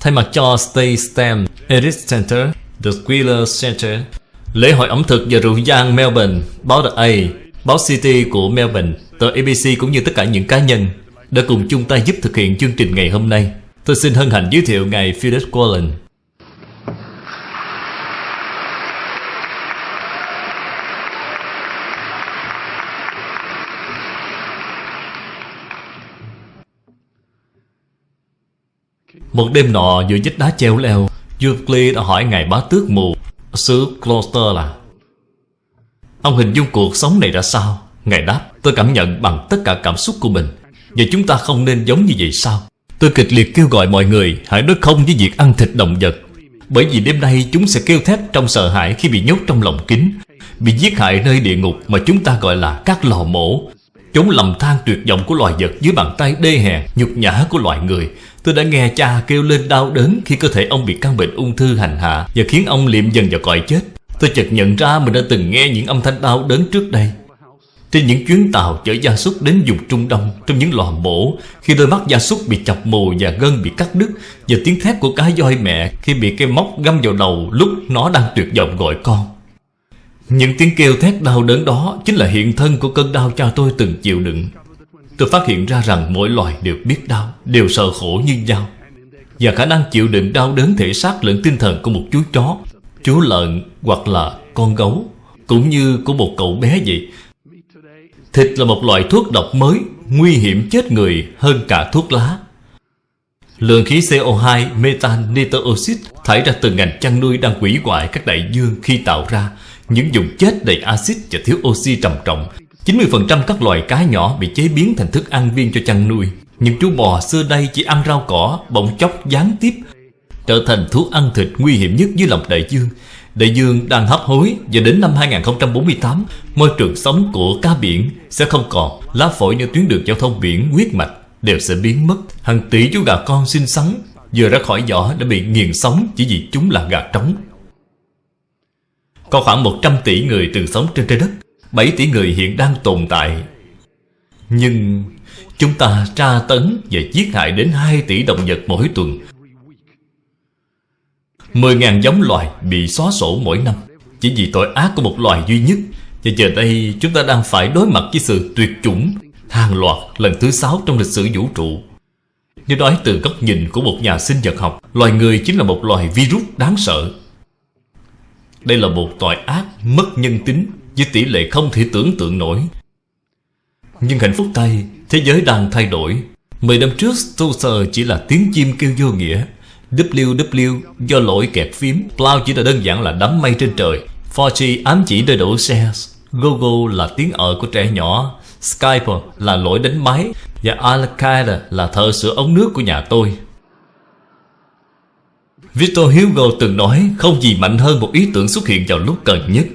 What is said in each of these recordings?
Thay mặt cho Stay STEM, Edit Center, The Squealer Center, Lễ hội ẩm thực và rượu vang Melbourne, báo The A, báo City của Melbourne, tờ ABC cũng như tất cả những cá nhân đã cùng chung tay giúp thực hiện chương trình ngày hôm nay. Tôi xin hân hạnh giới thiệu ngài Philip Quallen. Một đêm nọ, giữa vách đá treo leo Euclid đã hỏi ngài bá tước mù, Sứ Gloucester là? Ông hình dung cuộc sống này ra sao? Ngài đáp, Tôi cảm nhận bằng tất cả cảm xúc của mình. Và chúng ta không nên giống như vậy sao? Tôi kịch liệt kêu gọi mọi người, Hãy nói không với việc ăn thịt động vật. Bởi vì đêm nay chúng sẽ kêu thét trong sợ hãi Khi bị nhốt trong lòng kính Bị giết hại nơi địa ngục mà chúng ta gọi là các lò mổ. Chống lầm than tuyệt vọng của loài vật Dưới bàn tay đê hèn nhục nhã của loài người. Tôi đã nghe cha kêu lên đau đớn Khi cơ thể ông bị căn bệnh ung thư hành hạ Và khiến ông liệm dần vào cõi chết. Tôi chợt nhận ra mình đã từng nghe những âm thanh đau đớn trước đây. Trên những chuyến tàu chở gia súc đến vùng Trung Đông, Trong những lò mổ, Khi đôi mắt gia súc bị chọc mù và gân bị cắt đứt Và tiếng thét của cá voi mẹ Khi bị cây móc găm vào đầu lúc nó đang tuyệt vọng gọi con. Những tiếng kêu thét đau đớn đó Chính là hiện thân của cơn đau cha tôi từng chịu đựng. Tôi phát hiện ra rằng mỗi loài đều biết đau, Đều sợ khổ như nhau. Và khả năng chịu đựng đau đớn thể xác lẫn tinh thần của một chú chó, Chú lợn hoặc là con gấu, Cũng như của một cậu bé vậy. Thịt là một loại thuốc độc mới, Nguy hiểm chết người hơn cả thuốc lá. Lượng khí CO2 metan nitơ thải ra từ ngành chăn nuôi đang hủy hoại các đại dương khi tạo ra những vùng chết đầy axit và thiếu oxy trầm trọng. 90% các loài cá nhỏ bị chế biến thành thức ăn viên cho chăn nuôi. Những chú bò xưa đây chỉ ăn rau cỏ, Bỗng chốc gián tiếp, Trở thành thú ăn thịt nguy hiểm nhất dưới lòng đại dương. Đại dương đang hấp hối Và đến năm 2048 Môi trường sống của cá biển sẽ không còn. Lá phổi như tuyến đường giao thông biển huyết mạch Đều sẽ biến mất. Hàng tỷ chú gà con xinh xắn Vừa ra khỏi vỏ đã bị nghiền sống Chỉ vì chúng là gà trống. Có khoảng 100 tỷ người từng sống trên trái đất 7 tỷ người hiện đang tồn tại. Nhưng chúng ta tra tấn và giết hại đến 2 tỷ động vật mỗi tuần. 10.000 giống loài bị xóa sổ mỗi năm. Chỉ vì tội ác của một loài duy nhất, Và giờ đây chúng ta đang phải đối mặt với sự tuyệt chủng, Hàng loạt lần thứ sáu trong lịch sử vũ trụ. Nếu nói từ góc nhìn của một nhà sinh vật học, Loài người chính là một loài virus đáng sợ. Đây là một tội ác mất nhân tính với tỷ lệ không thể tưởng tượng nổi. Nhưng hạnh phúc tây thế giới đang thay đổi. Mười năm trước, Stoser chỉ là tiếng chim kêu vô nghĩa. WW do lỗi kẹt phím, plow chỉ là đơn giản là đám mây trên trời. 4G ám chỉ nơi đổ xe, Google là tiếng ở của trẻ nhỏ, Skype là lỗi đánh máy và Al-Qaeda là thợ sửa ống nước của nhà tôi. Victor Hugo từng nói không gì mạnh hơn một ý tưởng xuất hiện vào lúc cần nhất.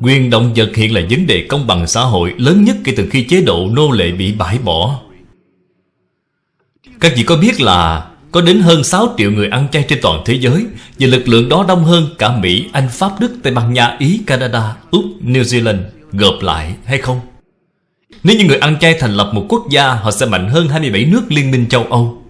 Quyền động vật hiện là vấn đề công bằng xã hội lớn nhất kể từ khi chế độ nô lệ bị bãi bỏ. Các vị có biết là có đến hơn 6 triệu người ăn chay trên toàn thế giới và lực lượng đó đông hơn cả Mỹ, Anh, Pháp, Đức, Tây Ban Nha, Ý, Canada, Úc, New Zealand gộp lại hay không? Nếu như người ăn chay thành lập một quốc gia họ sẽ mạnh hơn 27 nước liên minh châu Âu.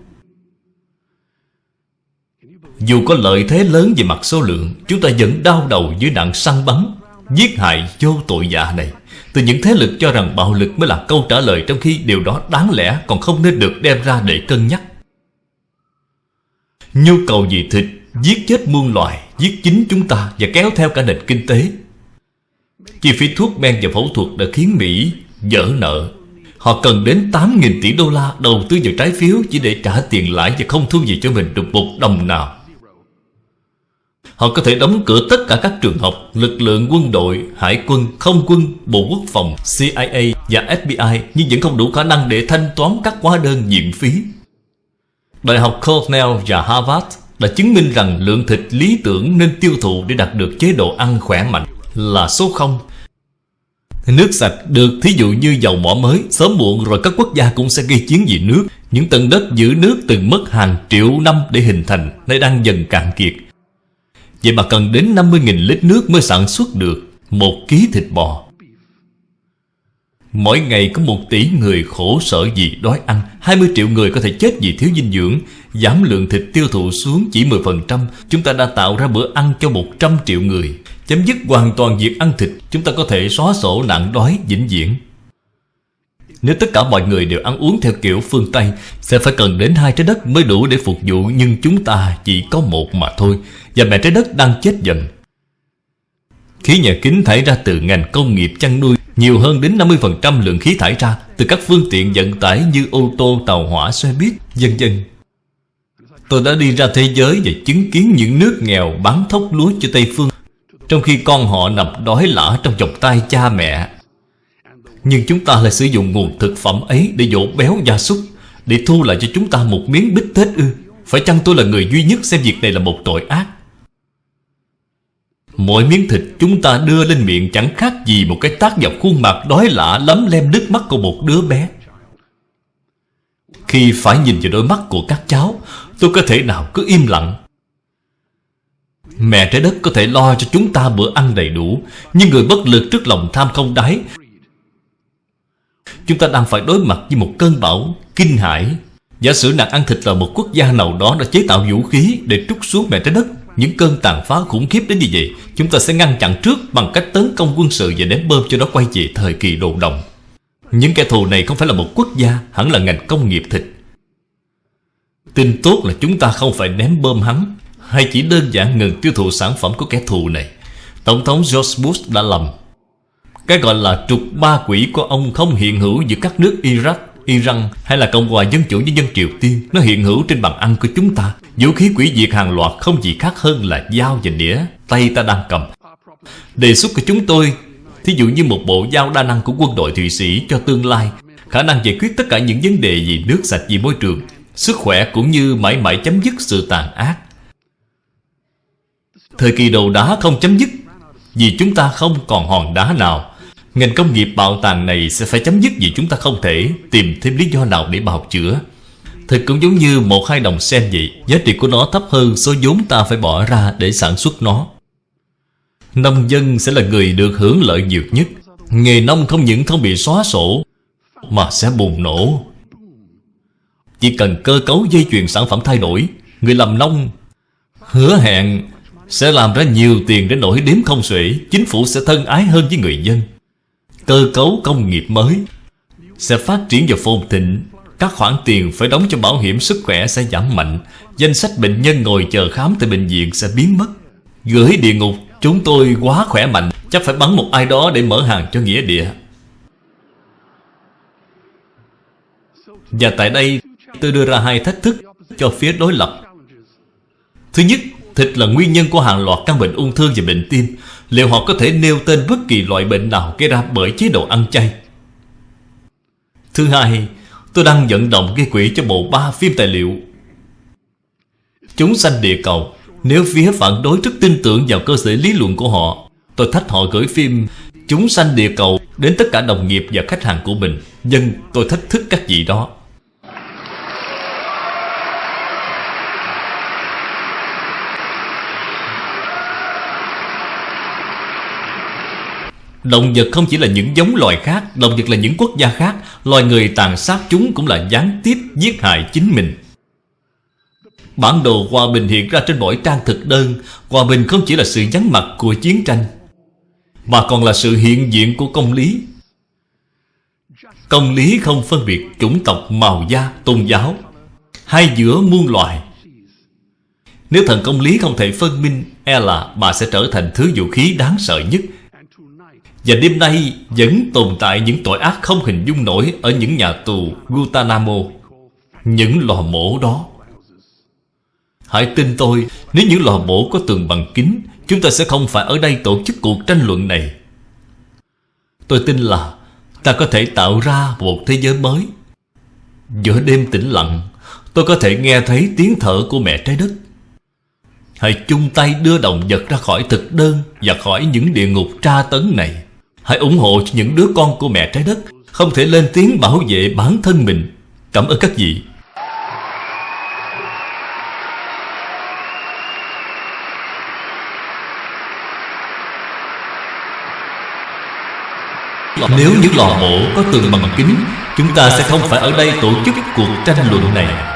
Dù có lợi thế lớn về mặt số lượng, Chúng ta vẫn đau đầu dưới nạn săn bắn, Giết hại vô tội dạ này. Từ những thế lực cho rằng bạo lực mới là câu trả lời Trong khi điều đó đáng lẽ còn không nên được đem ra để cân nhắc. Nhu cầu vì thịt, Giết chết muôn loài, Giết chính chúng ta và kéo theo cả nền kinh tế. Chi phí thuốc men và phẫu thuật đã khiến Mỹ dở nợ. Họ cần đến 8.000 tỷ đô la đầu tư vào trái phiếu Chỉ để trả tiền lãi và không thu gì cho mình được một đồng nào. Họ có thể đóng cửa tất cả các trường học, lực lượng quân đội, hải quân, không quân, bộ quốc phòng, CIA và FBI nhưng vẫn không đủ khả năng để thanh toán các hóa đơn nhiệm phí. Đại học Cornell và Harvard đã chứng minh rằng lượng thịt lý tưởng nên tiêu thụ để đạt được chế độ ăn khỏe mạnh là số 0. Nước sạch được thí dụ như dầu mỏ mới Sớm muộn rồi các quốc gia cũng sẽ gây chiến vì nước Những tầng đất giữ nước từng mất hàng triệu năm để hình thành Nay đang dần cạn kiệt Vậy mà cần đến 50.000 lít nước mới sản xuất được một ký thịt bò. Mỗi ngày có một tỷ người khổ sở vì đói ăn 20 triệu người có thể chết vì thiếu dinh dưỡng, Giảm lượng thịt tiêu thụ xuống chỉ 10% Chúng ta đã tạo ra bữa ăn cho 100 triệu người. Chấm dứt hoàn toàn việc ăn thịt, Chúng ta có thể xóa sổ nạn đói vĩnh viễn. Nếu tất cả mọi người đều ăn uống theo kiểu phương Tây Sẽ phải cần đến hai trái đất mới đủ để phục vụ Nhưng chúng ta chỉ có một mà thôi Và mẹ trái đất đang chết dần Khí nhà kính thải ra từ ngành công nghiệp chăn nuôi nhiều hơn đến 50% lượng khí thải ra từ các phương tiện vận tải như ô tô, tàu hỏa, xe buýt, vân vân. Tôi đã đi ra thế giới và chứng kiến những nước nghèo bán thóc lúa cho Tây Phương Trong khi con họ nằm đói lả trong vòng tay cha mẹ nhưng chúng ta lại sử dụng nguồn thực phẩm ấy để dỗ béo gia súc Để thu lại cho chúng ta một miếng bít tết ư Phải chăng tôi là người duy nhất xem việc này là một tội ác Mỗi miếng thịt chúng ta đưa lên miệng chẳng khác gì một cái tác vào khuôn mặt đói lạ lắm lem nước mắt của một đứa bé. Khi phải nhìn vào đôi mắt của các cháu, tôi có thể nào cứ im lặng. Mẹ trái đất có thể lo cho chúng ta bữa ăn đầy đủ, nhưng người bất lực trước lòng tham không đáy. Chúng ta đang phải đối mặt với một cơn bão, kinh hãi. Giả sử nạn ăn thịt là một quốc gia nào đó đã chế tạo vũ khí để trút xuống mẹ trái đất, những cơn tàn phá khủng khiếp đến như vậy, Chúng ta sẽ ngăn chặn trước bằng cách tấn công quân sự Và ném bơm cho nó quay về thời kỳ đồ đồng Những kẻ thù này không phải là một quốc gia, Hẳn là ngành công nghiệp thịt. Tin tốt là chúng ta không phải ném bơm hắn, Hay chỉ đơn giản ngừng tiêu thụ sản phẩm của kẻ thù này. Tổng thống George Bush đã lầm. Cái gọi là trục ba quỷ của ông không hiện hữu giữa các nước Iraq, Iran hay là Cộng hòa Dân chủ với dân Triều Tiên. Nó hiện hữu trên bàn ăn của chúng ta. Vũ khí quỷ diệt hàng loạt không gì khác hơn là dao và đĩa Tay ta đang cầm. Đề xuất của chúng tôi, Thí dụ như một bộ dao đa năng của quân đội Thụy Sĩ cho tương lai, Khả năng giải quyết tất cả những vấn đề gì nước, sạch, vì môi trường, Sức khỏe cũng như mãi mãi chấm dứt sự tàn ác. Thời kỳ đầu đá không chấm dứt, Vì chúng ta không còn hòn đá nào. Ngành công nghiệp bạo tàn này sẽ phải chấm dứt vì chúng ta không thể tìm thêm lý do nào để bào chữa. Thật cũng giống như một hai đồng sen vậy, Giá trị của nó thấp hơn số vốn ta phải bỏ ra để sản xuất nó. Nông dân sẽ là người được hưởng lợi nhiều nhất. Nghề nông không những không bị xóa sổ, Mà sẽ bùng nổ. Chỉ cần cơ cấu dây chuyền sản phẩm thay đổi, Người làm nông hứa hẹn sẽ làm ra nhiều tiền đến nỗi đếm không xuể, Chính phủ sẽ thân ái hơn với người dân. Cơ cấu công nghiệp mới. Sẽ phát triển và phồn thịnh Các khoản tiền phải đóng cho bảo hiểm sức khỏe sẽ giảm mạnh Danh sách bệnh nhân ngồi chờ khám tại bệnh viện sẽ biến mất. Gửi địa ngục Chúng tôi quá khỏe mạnh Chắc phải bắn một ai đó để mở hàng cho nghĩa địa. Và tại đây tôi đưa ra hai thách thức cho phía đối lập. Thứ nhất, thịt là nguyên nhân của hàng loạt căn bệnh ung thư và bệnh tim. Liệu họ có thể nêu tên bất kỳ loại bệnh nào gây ra bởi chế độ ăn chay? Thứ hai, Tôi đang vận động gây quỹ cho bộ ba phim tài liệu. Chúng sanh địa cầu, Nếu phía phản đối rất tin tưởng vào cơ sở lý luận của họ, Tôi thách họ gửi phim Chúng sanh địa cầu đến tất cả đồng nghiệp và khách hàng của mình. Nhưng tôi thách thức các vị đó. Động vật không chỉ là những giống loài khác Động vật là những quốc gia khác. Loài người tàn sát chúng cũng là gián tiếp giết hại chính mình. Bản đồ hòa bình hiện ra trên mỗi trang thực đơn. Hòa bình không chỉ là sự vắng mặt của chiến tranh Mà còn là sự hiện diện của công lý. Công lý không phân biệt chủng tộc, màu da, tôn giáo Hay giữa muôn loài. Nếu thần công lý không thể phân minh E là bà sẽ trở thành thứ vũ khí đáng sợ nhất và đêm nay vẫn tồn tại những tội ác không hình dung nổi Ở những nhà tù Guantanamo, Những lò mổ đó. Hãy tin tôi, Nếu những lò mổ có tường bằng kính, Chúng ta sẽ không phải ở đây tổ chức cuộc tranh luận này. Tôi tin là Ta có thể tạo ra một thế giới mới. Giữa đêm tĩnh lặng, Tôi có thể nghe thấy tiếng thở của mẹ trái đất. Hãy chung tay đưa động vật ra khỏi thực đơn Và khỏi những địa ngục tra tấn này. Hãy ủng hộ cho những đứa con của mẹ trái đất. Không thể lên tiếng bảo vệ bản thân mình. Cảm ơn các vị. Nếu những lò mổ có tường bằng kính, Chúng ta sẽ không phải ở đây tổ chức cuộc tranh luận này.